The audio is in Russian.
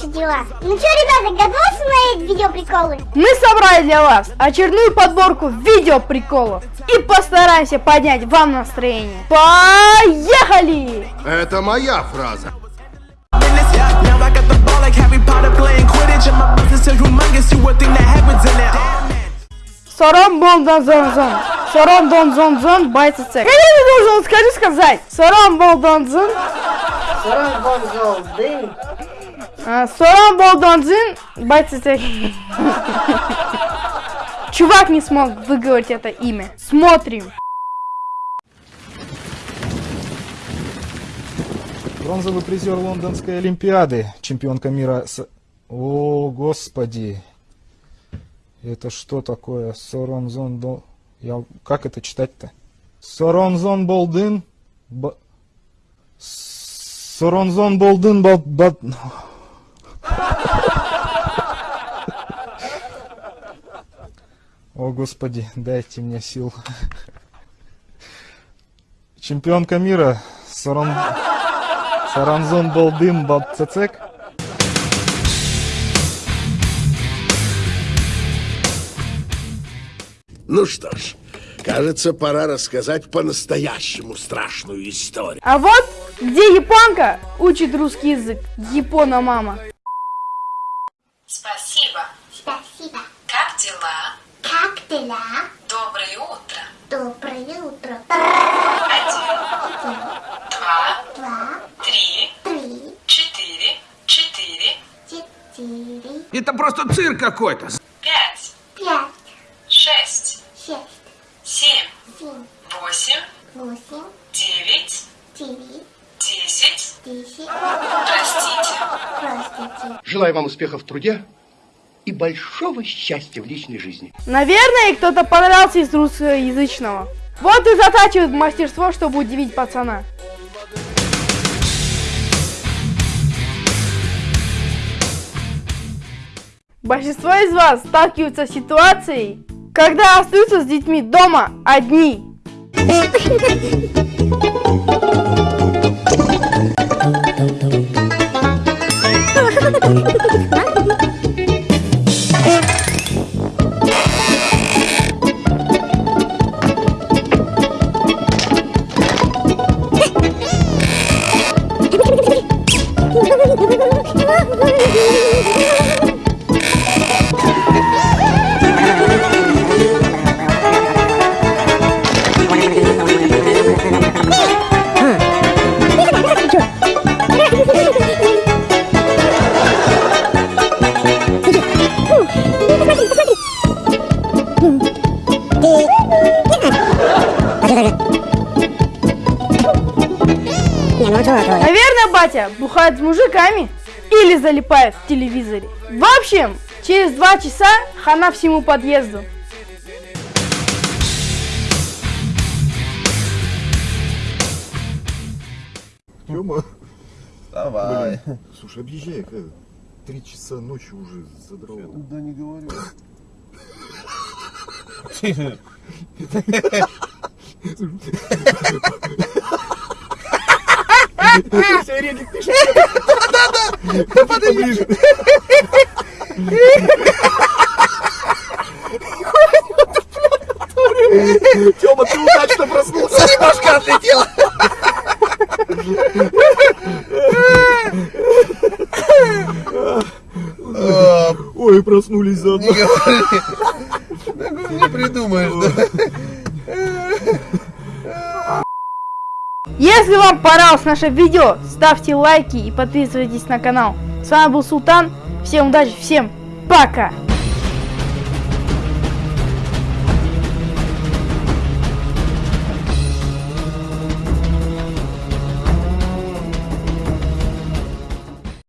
класс. Ну что, ребята, готовы смотреть видеоприколы? Мы собрали для вас очередную подборку видеоприколов и постараемся поднять вам настроение. Поехали! Это моя фраза. Сором бон дон зон зон. Сором дон зон зон байца цек. Я не должен скажи сказать. Сором бон дон зон. Сорон Бонзол, дым. А, Сором бон дон зон байца цек. Чувак не смог выговорить это имя. Смотрим. Бронзовый призер Лондонской Олимпиады, чемпионка мира с... О, господи. Это что такое? Соронзон Дол... Я... Как это читать-то? Соронзон Болдын... Б... Соронзон Болдын Бал... Ба- О, господи, дайте мне сил. Чемпионка мира Сорон... Саранзон Болдым Бабцецек. Ну что ж, кажется, пора рассказать по-настоящему страшную историю. А вот где японка учит русский язык. Япона мама. Спасибо. Спасибо. Как дела? Дела? Доброе утро. Доброе утро. Один, два, Два, три, три, четыре, четыре, четыре, Это просто цирк какой-то. пять, пять, шесть, шесть, семь, семь, восемь, восемь, девять, девять, десять. десять. Простите. Простите. Желаю вам успехов в труде и большого счастья в личной жизни. Наверное, кто-то понравился из русскоязычного. Вот и затачивает мастерство, чтобы удивить пацана. Большинство из вас сталкиваются с ситуацией, когда остаются с детьми дома одни. Наверное, батя бухает с мужиками или залипает в телевизоре. В общем, через два часа хана всему подъезду. Тёма, Давай. слушай, объезжай, как три часа ночи уже задрал. Да не говорю. Поближе. Тёма, ты удачно проснулся. Башка отлетела. Ой, проснулись заодно. Не придумаешь, да? Если вам понравилось наше видео, ставьте лайки и подписывайтесь на канал. С вами был Султан. Всем удачи, всем пока!